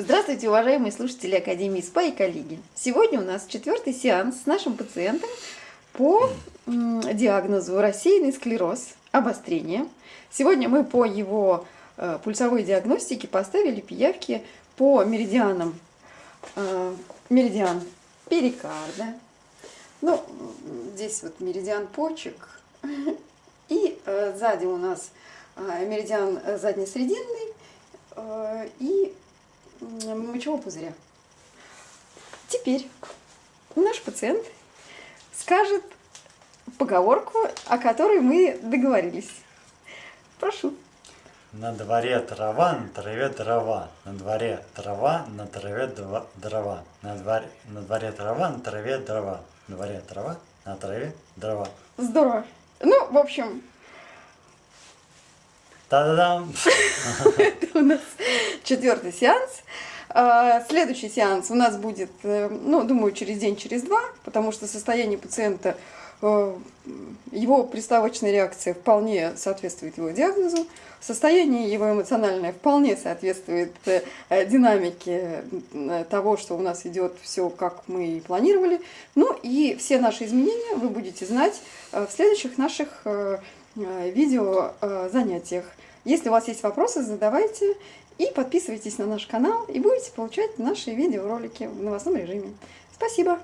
Здравствуйте, уважаемые слушатели Академии СПА и коллеги. Сегодня у нас четвертый сеанс с нашим пациентом по диагнозу рассеянный склероз, обострение. Сегодня мы по его э, пульсовой диагностике поставили пиявки по меридианам. Э, меридиан перикарда. Ну, здесь вот меридиан почек. И э, сзади у нас меридиан заднесрединный и мочевого пузыря. Теперь наш пациент скажет поговорку, о которой мы договорились. Прошу. На дворе трава, на траве дрова. На дворе трава, на траве дрова. На дворе, на дворе трава, на траве дрова. На дворе трава, на траве дрова. Здорово. Ну, в общем... Та-да-дам! Это у нас четвертый сеанс. А, следующий сеанс у нас будет, э, ну, думаю, через день, через два, потому что состояние пациента, э, его приставочная реакция вполне соответствует его диагнозу, состояние его эмоциональное вполне соответствует э, динамике того, что у нас идет все, как мы и планировали. Ну и все наши изменения вы будете знать в следующих наших видео занятиях. Если у вас есть вопросы, задавайте. И подписывайтесь на наш канал и будете получать наши видеоролики в новостном режиме. Спасибо!